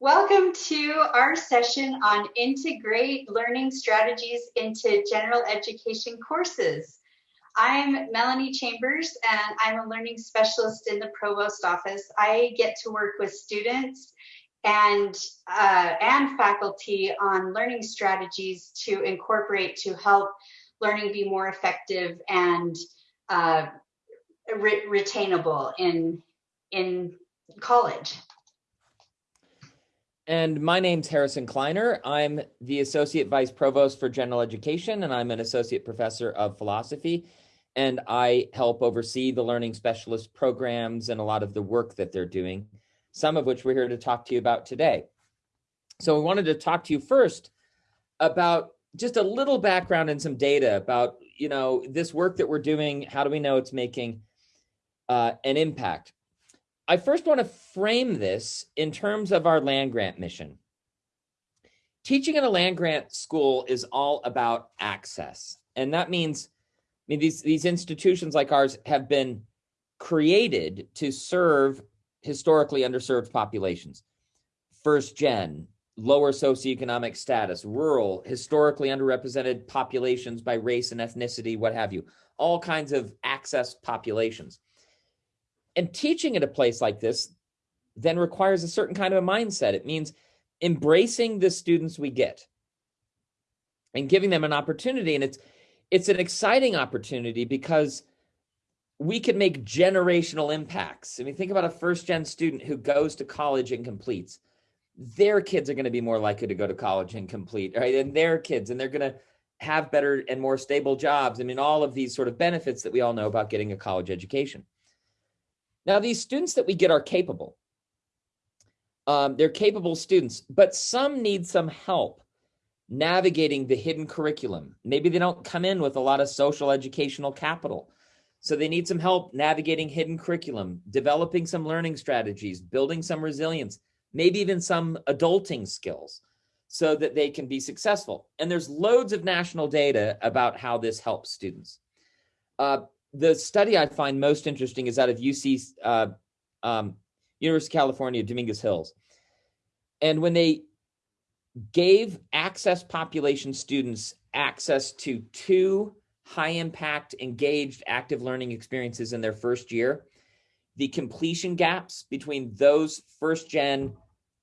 Welcome to our session on integrate learning strategies into general education courses. I'm Melanie Chambers and I'm a learning specialist in the provost office. I get to work with students and uh, and faculty on learning strategies to incorporate to help learning be more effective and uh, re retainable in in college. And my name's Harrison Kleiner. I'm the Associate Vice Provost for General Education, and I'm an Associate Professor of Philosophy. And I help oversee the Learning Specialist programs and a lot of the work that they're doing, some of which we're here to talk to you about today. So we wanted to talk to you first about just a little background and some data about, you know, this work that we're doing. How do we know it's making uh, an impact? I first want to frame this in terms of our land grant mission. Teaching in a land grant school is all about access. And that means, I mean, these, these institutions like ours have been created to serve historically underserved populations. First gen, lower socioeconomic status, rural, historically underrepresented populations by race and ethnicity, what have you, all kinds of access populations. And teaching at a place like this then requires a certain kind of a mindset. It means embracing the students we get and giving them an opportunity. And it's it's an exciting opportunity because we can make generational impacts. I mean, think about a first gen student who goes to college and completes. Their kids are going to be more likely to go to college and complete, right? And their kids, and they're going to have better and more stable jobs. I mean, all of these sort of benefits that we all know about getting a college education. Now, these students that we get are capable. Um, they're capable students, but some need some help navigating the hidden curriculum. Maybe they don't come in with a lot of social educational capital. So they need some help navigating hidden curriculum, developing some learning strategies, building some resilience, maybe even some adulting skills so that they can be successful. And there's loads of national data about how this helps students. Uh, the study I find most interesting is out of UC, uh, um, University of California, Dominguez Hills. And when they gave access population students access to two high impact, engaged, active learning experiences in their first year, the completion gaps between those first gen,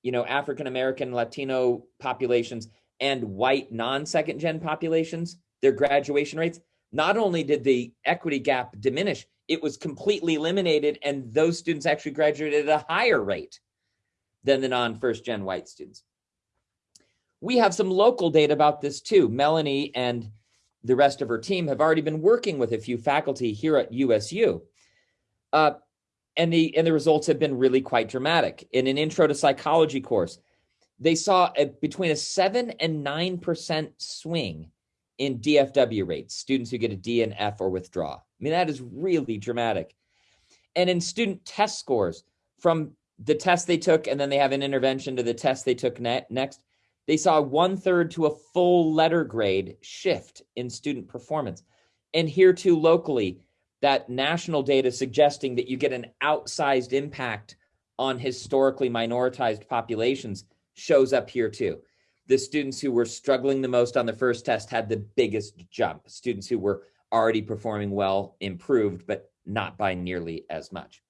you know, African American, Latino populations and white non second gen populations, their graduation rates, not only did the equity gap diminish, it was completely eliminated and those students actually graduated at a higher rate than the non-first gen white students. We have some local data about this too. Melanie and the rest of her team have already been working with a few faculty here at USU. Uh, and the and the results have been really quite dramatic. In an intro to psychology course, they saw a, between a 7 and 9% swing in DFW rates, students who get a D and F or withdraw. I mean, that is really dramatic. And in student test scores from the test they took, and then they have an intervention to the test they took ne next, they saw one third to a full letter grade shift in student performance. And here too locally, that national data suggesting that you get an outsized impact on historically minoritized populations shows up here too the students who were struggling the most on the first test had the biggest jump. Students who were already performing well improved, but not by nearly as much.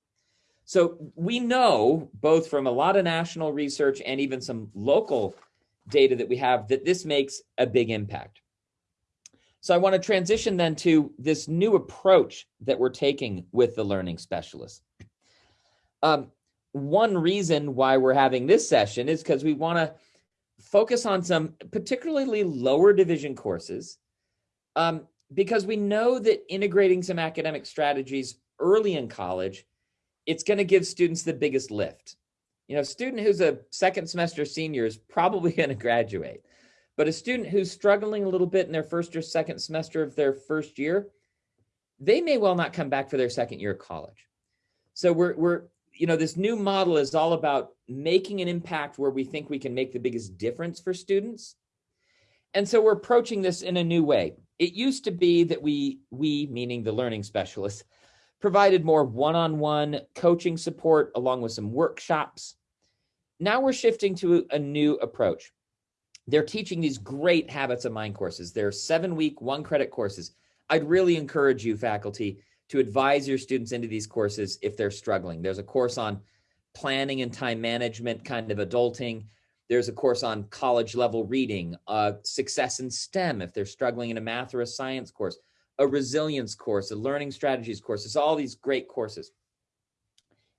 So we know both from a lot of national research and even some local data that we have that this makes a big impact. So I want to transition then to this new approach that we're taking with the learning specialists. Um, one reason why we're having this session is because we want to focus on some particularly lower division courses um, because we know that integrating some academic strategies early in college, it's going to give students the biggest lift. You know, a student who's a second semester senior is probably going to graduate, but a student who's struggling a little bit in their first or second semester of their first year, they may well not come back for their second year of college. So we're, we're you know, this new model is all about making an impact where we think we can make the biggest difference for students. And so we're approaching this in a new way. It used to be that we, we meaning the learning specialists, provided more one-on-one -on -one coaching support along with some workshops. now we're shifting to a new approach. They're teaching these great habits of mind courses. They're seven week, one credit courses. I'd really encourage you, faculty, to advise your students into these courses if they're struggling. There's a course on planning and time management, kind of adulting. There's a course on college level reading, uh, success in STEM if they're struggling in a math or a science course, a resilience course, a learning strategies course. It's all these great courses.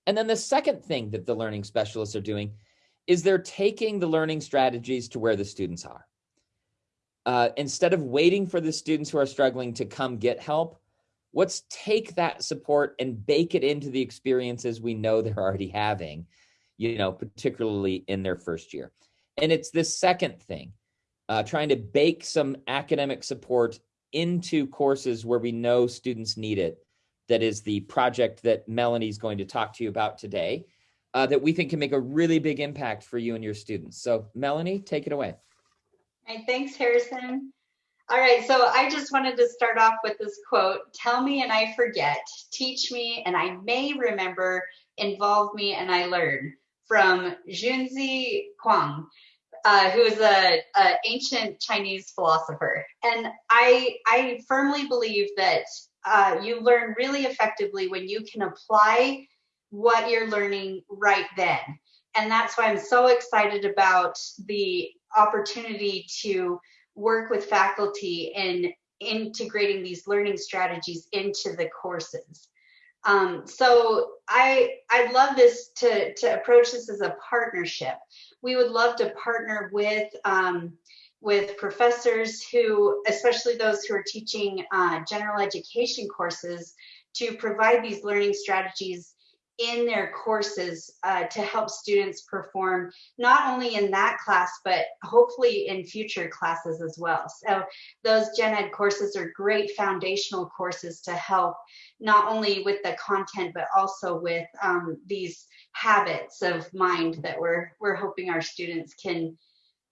And then the second thing that the learning specialists are doing is they're taking the learning strategies to where the students are. Uh, instead of waiting for the students who are struggling to come get help, let's take that support and bake it into the experiences we know they're already having, you know, particularly in their first year. And it's this second thing, uh, trying to bake some academic support into courses where we know students need it. That is the project that Melanie's going to talk to you about today uh, that we think can make a really big impact for you and your students. So Melanie, take it away. Hey, thanks, Harrison. All right, so I just wanted to start off with this quote, tell me and I forget, teach me and I may remember, involve me and I learn, from Junzi Huang, uh, who is a, a, ancient Chinese philosopher. And I, I firmly believe that uh, you learn really effectively when you can apply what you're learning right then. And that's why I'm so excited about the opportunity to work with faculty in integrating these learning strategies into the courses. Um, so I I'd love this to to approach this as a partnership. We would love to partner with um, with professors who, especially those who are teaching uh, general education courses, to provide these learning strategies in their courses uh, to help students perform not only in that class but hopefully in future classes as well. So those gen ed courses are great foundational courses to help not only with the content but also with um, these habits of mind that we're we're hoping our students can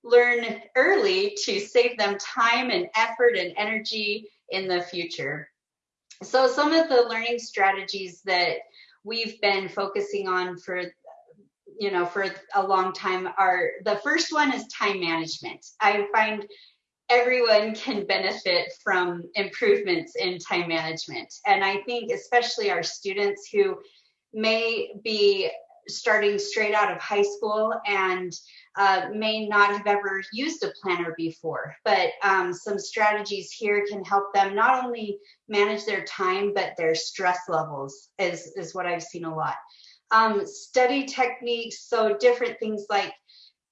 learn early to save them time and effort and energy in the future. So some of the learning strategies that we've been focusing on for you know for a long time are the first one is time management. I find everyone can benefit from improvements in time management. And i think especially our students who may be starting straight out of high school and uh, may not have ever used a planner before, but um, some strategies here can help them not only manage their time, but their stress levels is, is what I've seen a lot. Um, study techniques, so different things like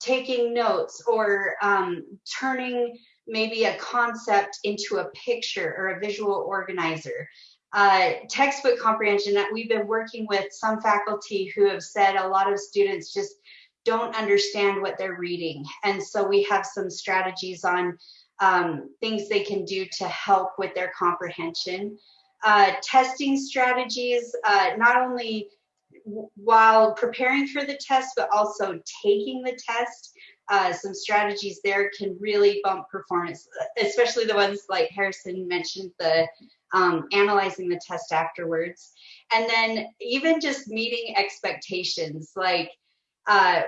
taking notes or um, turning maybe a concept into a picture or a visual organizer. Uh, textbook comprehension that we've been working with some faculty who have said a lot of students just don't understand what they're reading. And so we have some strategies on um, things they can do to help with their comprehension. Uh, testing strategies, uh, not only while preparing for the test, but also taking the test. Uh, some strategies there can really bump performance, especially the ones like Harrison mentioned, the um, analyzing the test afterwards. And then even just meeting expectations, like uh,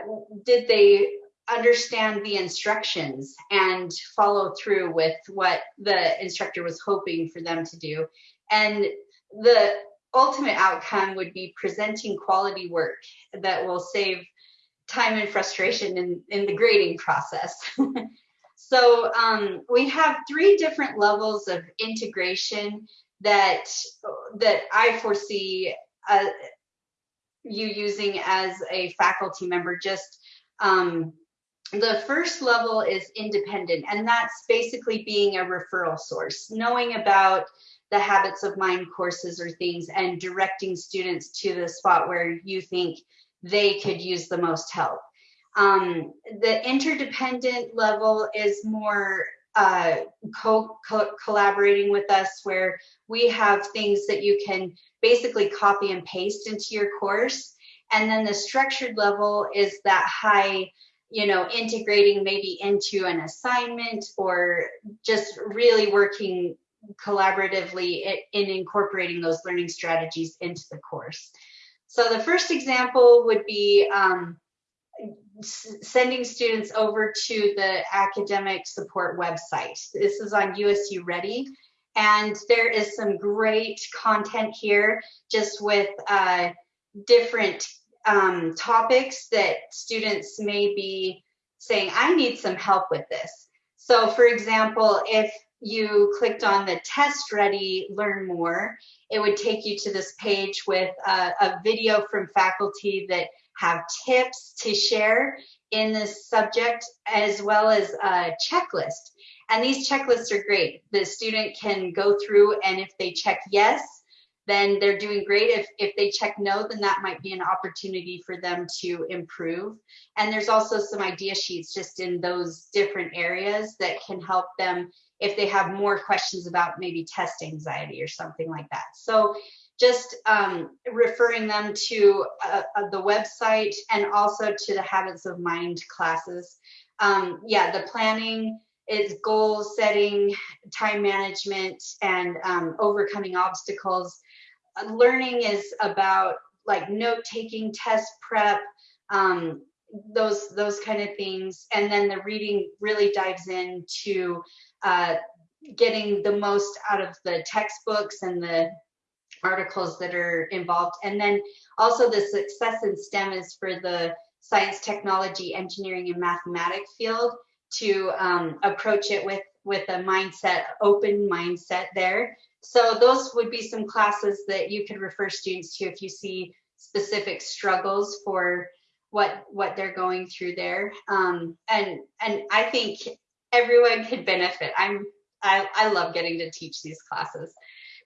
did they understand the instructions and follow through with what the instructor was hoping for them to do? And the ultimate outcome would be presenting quality work that will save time and frustration in, in the grading process. so um, we have three different levels of integration that that I foresee uh, you using as a faculty member. Just um, the first level is independent and that's basically being a referral source knowing about the habits of mind courses or things and directing students to the spot where you think they could use the most help um, the interdependent level is more uh, co, co collaborating with us where we have things that you can basically copy and paste into your course. And then the structured level is that high, you know, integrating maybe into an assignment or just really working collaboratively in incorporating those learning strategies into the course. So the first example would be um, sending students over to the academic support website. This is on USU Ready. And there is some great content here just with uh, different um, topics that students may be saying, I need some help with this. So for example, if you clicked on the test ready learn more, it would take you to this page with a, a video from faculty that have tips to share in this subject as well as a checklist. And these checklists are great. The student can go through and if they check yes, then they're doing great. If, if they check no, then that might be an opportunity for them to improve. And there's also some idea sheets just in those different areas that can help them if they have more questions about maybe test anxiety or something like that. So just um, referring them to uh, uh, the website and also to the habits of mind classes. Um, yeah, the planning is goal setting, time management, and um, overcoming obstacles. Learning is about like note taking, test prep, um, those those kind of things, and then the reading really dives into uh, getting the most out of the textbooks and the articles that are involved. And then also the success in STEM is for the science, technology, engineering, and mathematics field to um, approach it with, with a mindset, open mindset there. So those would be some classes that you could refer students to if you see specific struggles for what what they're going through there. Um, and and I think everyone could benefit. I'm I, I love getting to teach these classes.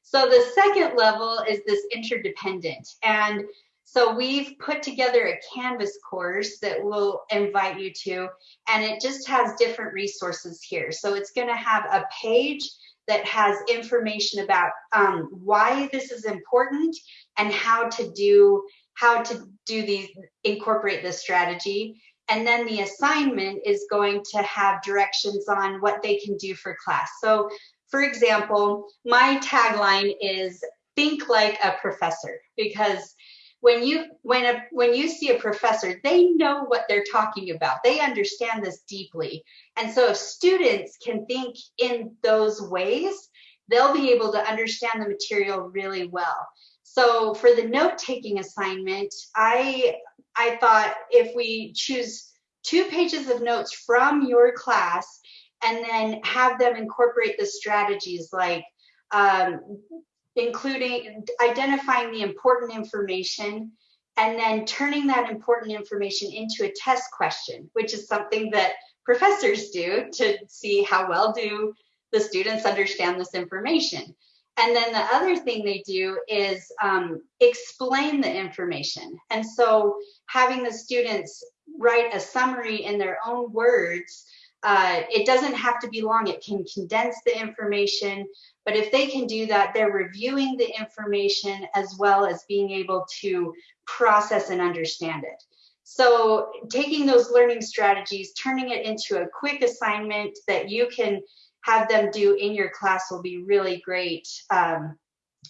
So the second level is this interdependent. And so we've put together a Canvas course that we'll invite you to, and it just has different resources here. So it's gonna have a page that has information about um, why this is important and how to do how to do these incorporate this strategy and then the assignment is going to have directions on what they can do for class so for example, my tagline is think like a professor because when you when a when you see a professor they know what they're talking about. They understand this deeply. And so if students can think in those ways they'll be able to understand the material really well. So for the note taking assignment i i thought if we choose two pages of notes from your class and then have them incorporate the strategies like um, including identifying the important information and then turning that important information into a test question, which is something that professors do to see how well do the students understand this information. And then the other thing they do is um, explain the information. And so having the students write a summary in their own words uh, it doesn't have to be long. It can condense the information, but if they can do that, they're reviewing the information as well as being able to process and understand it. So taking those learning strategies, turning it into a quick assignment that you can have them do in your class will be really great um,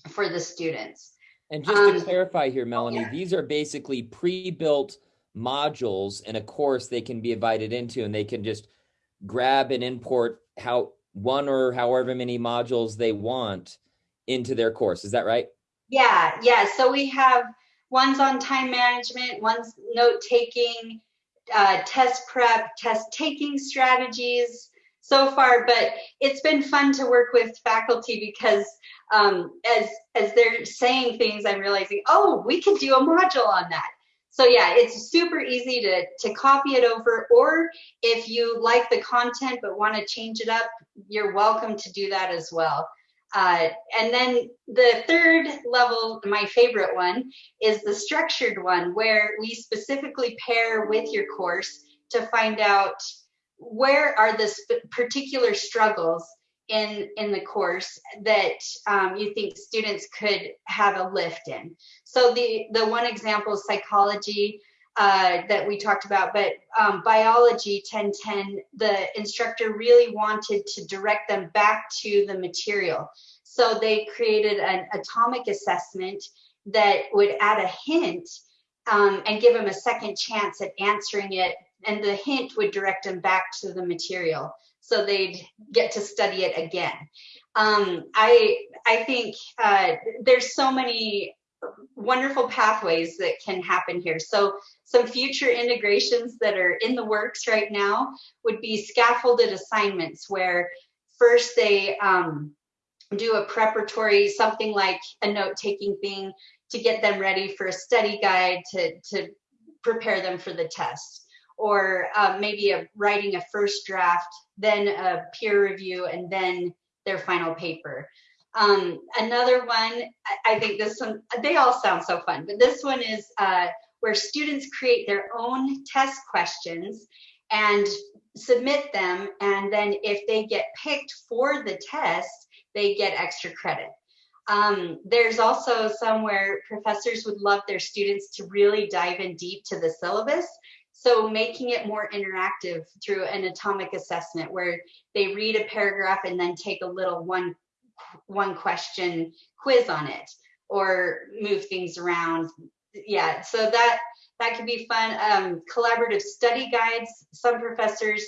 for the students. And just um, to clarify here, Melanie, yeah. these are basically pre-built modules in a course they can be invited into and they can just grab and import how one or however many modules they want into their course. Is that right? Yeah, yeah. So we have ones on time management, one's note taking, uh, test prep, test taking strategies so far, but it's been fun to work with faculty because um, as as they're saying things, I'm realizing, oh, we could do a module on that. So yeah, it's super easy to, to copy it over, or if you like the content but want to change it up, you're welcome to do that as well. Uh, and then the third level, my favorite one, is the structured one, where we specifically pair with your course to find out where are the particular struggles in in the course that um, you think students could have a lift in. So the the one example is psychology uh, that we talked about, but um, biology 1010, the instructor really wanted to direct them back to the material. So they created an atomic assessment that would add a hint um, and give them a second chance at answering it and the hint would direct them back to the material so they'd get to study it again. Um, I I think uh, there's so many wonderful pathways that can happen here. So some future integrations that are in the works right now would be scaffolded assignments where first they um, do a preparatory, something like a note-taking thing to get them ready for a study guide to, to prepare them for the test or uh, maybe a, writing a first draft, then a peer review, and then their final paper. Um, another one, I think this one, they all sound so fun, but this one is uh, where students create their own test questions and submit them. And then if they get picked for the test, they get extra credit. Um, there's also somewhere professors would love their students to really dive in deep to the syllabus. So making it more interactive through an atomic assessment where they read a paragraph and then take a little one one question quiz on it or move things around. Yeah, so that that could be fun. Um, collaborative study guides. Some professors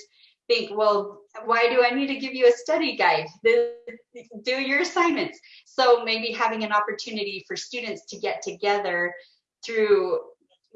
think, well, why do I need to give you a study guide? Do your assignments. So maybe having an opportunity for students to get together through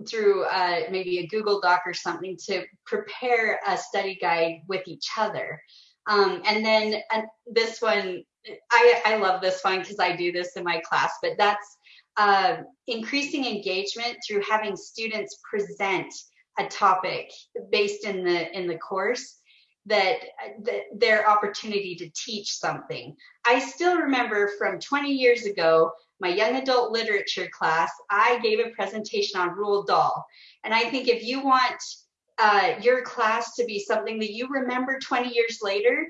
through uh, maybe a Google Doc or something to prepare a study guide with each other. Um, and then uh, this one, I, I love this one because I do this in my class, but that's uh, increasing engagement through having students present a topic based in the in the course that, that their opportunity to teach something. I still remember from 20 years ago, my young adult literature class, I gave a presentation on Roald Dahl. And I think if you want uh, your class to be something that you remember 20 years later,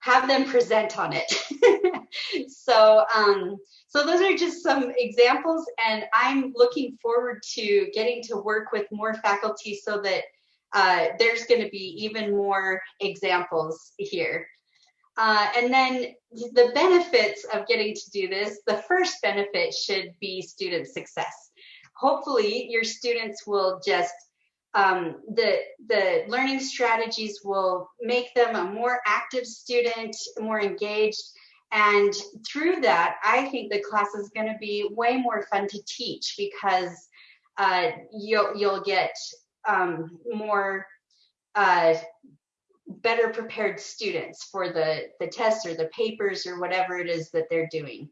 have them present on it. so, um, so those are just some examples, and I'm looking forward to getting to work with more faculty so that uh, there's going to be even more examples here. Uh, and then the benefits of getting to do this, the first benefit should be student success. Hopefully your students will just, um, the, the learning strategies will make them a more active student, more engaged. And through that, I think the class is going to be way more fun to teach because uh, you'll, you'll get um, more uh, better prepared students for the the tests or the papers or whatever it is that they're doing.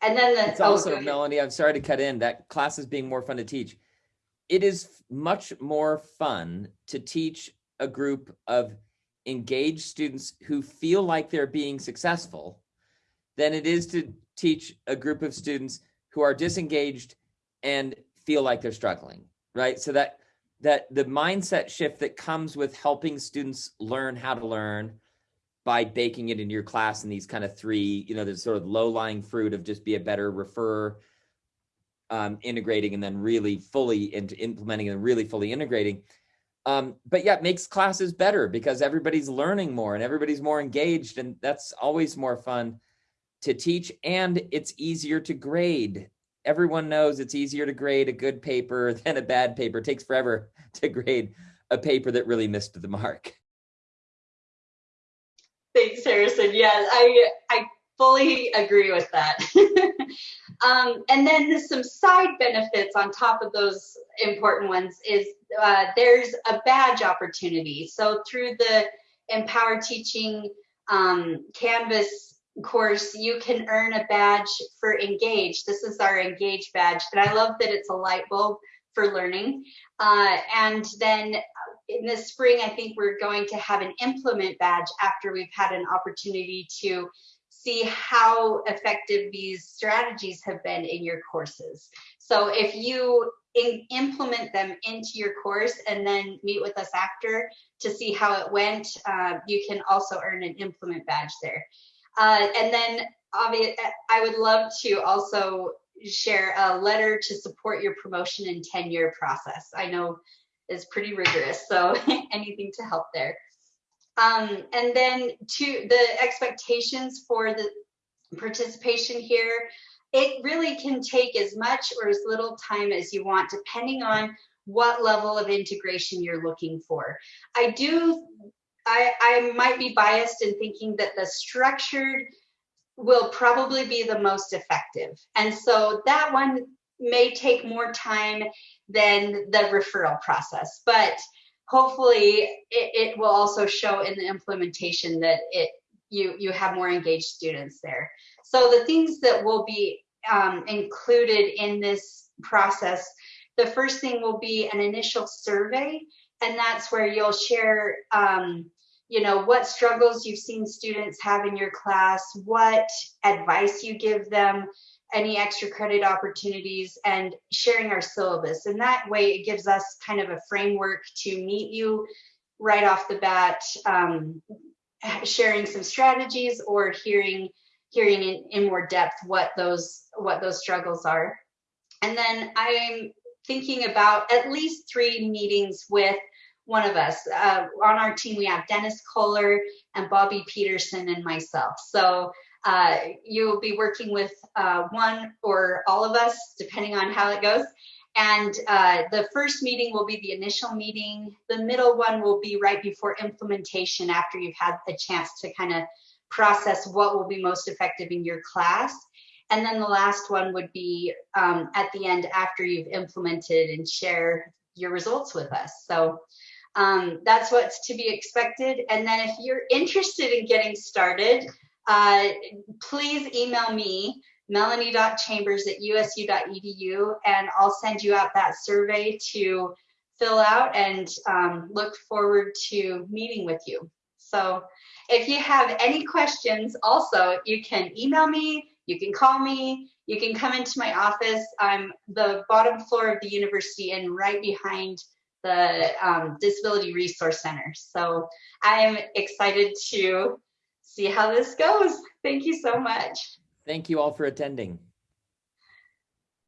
And then the, it's also oh, Melanie. I'm sorry to cut in. That class is being more fun to teach. It is much more fun to teach a group of engaged students who feel like they're being successful than it is to teach a group of students who are disengaged and feel like they're struggling right so that that the mindset shift that comes with helping students learn how to learn by baking it into your class in these kind of three, you know, the sort of low lying fruit of just be a better refer, um, integrating, and then really fully into implementing and really fully integrating. Um, but yeah, it makes classes better because everybody's learning more and everybody's more engaged, and that's always more fun to teach. And it's easier to grade everyone knows it's easier to grade a good paper than a bad paper. It takes forever to grade a paper that really missed the mark. Thanks, Harrison. Yeah, I I fully agree with that. um, and then some side benefits on top of those important ones is uh, there's a badge opportunity. So through the Empower Teaching um, Canvas course, you can earn a badge for Engage. This is our Engage badge, and I love that it's a light bulb for learning. Uh, and then in the spring, I think we're going to have an implement badge after we've had an opportunity to see how effective these strategies have been in your courses. So if you in, implement them into your course and then meet with us after to see how it went, uh, you can also earn an implement badge there. Uh, and then I would love to also share a letter to support your promotion and tenure process. I know is pretty rigorous, so anything to help there. Um, and then to the expectations for the participation here, it really can take as much or as little time as you want, depending on what level of integration you're looking for. I do, I, I might be biased in thinking that the structured will probably be the most effective. And so that one may take more time than the referral process, but hopefully it, it will also show in the implementation that it you you have more engaged students there. So the things that will be um, included in this process, the first thing will be an initial survey, and that's where you'll share um, you know what struggles you've seen students have in your class what advice you give them any extra credit opportunities and sharing our syllabus. And that way it gives us kind of a framework to meet you right off the bat um, sharing some strategies or hearing hearing in, in more depth what those what those struggles are. And then i'm thinking about at least three meetings with one of us. Uh, on our team, we have Dennis Kohler and Bobby Peterson and myself. So uh, you'll be working with uh, one or all of us, depending on how it goes. And uh, the first meeting will be the initial meeting. The middle one will be right before implementation after you've had a chance to kind of process what will be most effective in your class. And then the last one would be um, at the end after you've implemented and share your results with us. So um, that's what's to be expected. And then if you're interested in getting started, uh, please email me, melanie.chambers at usu.edu, and I'll send you out that survey to fill out and um, look forward to meeting with you. So if you have any questions, also, you can email me, you can call me, you can come into my office. I'm the bottom floor of the university and right behind the um, Disability Resource Center. So I'm excited to see how this goes. Thank you so much. Thank you all for attending.